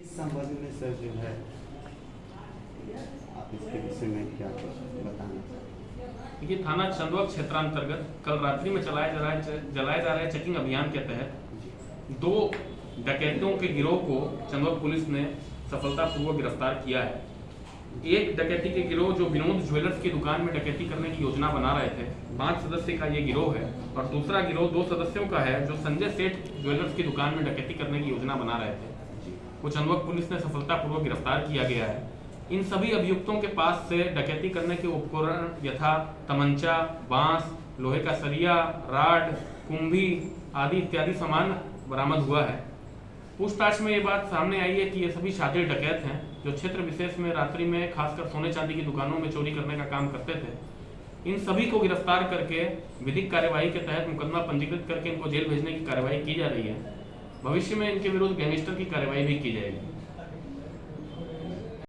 इस संबंध में सर जो है आप इसके विषय में क्या बताना चाहते थाना चंदवा क्षेत्रांतर्गत कल रात्रि में चलाए जा रहे जलाए जा रहे चेकिंग अभियान के तहत। दो डकैतों के गिरोह को चंदवा पुलिस ने सफलतापूर्वक गिरफ़्तार किया है। एक डकैती के गिरोह जो विनोद ज्वेलर्स की दुकान में डकैती करने की योजना बना रहे थे पाँच सदस्य का ये गिरोह है और दूसरा गिरोह दो सदस्यों का है जो संजय सेठ ज्वेलर्स की दुकान में डकैती करने की योजना बना रहे थे। को चंदवक पुलिस ने सफलतापूर्वक गिरफ़्तार किया गया है। इन सभी अभियुक्तों के पास से डकैती करने के उपकरण यथा तमंचा, बाँस, लोहे का सरिया, राड, कुंभी आदि इत्यादि सामान बरामद हुआ है। पूछताछ में ये बात सामने आई है कि ये सभी शातिर डकैत हैं, जो क्षेत्र विशेष में रात्रि में खासकर सोने चांदी की दुकानों में चोरी करने का काम करते थे। इन सभी को गिरफ़्तार करके विधिक कार्यवाही के तहत मुकदमा पंजीकृत करके इनको जेल भेजने की कार्यवाही की जा रही है। भविष्य में इनके विरुद्ध गैंगस्टर की कार्रवाई भी की जाएगी।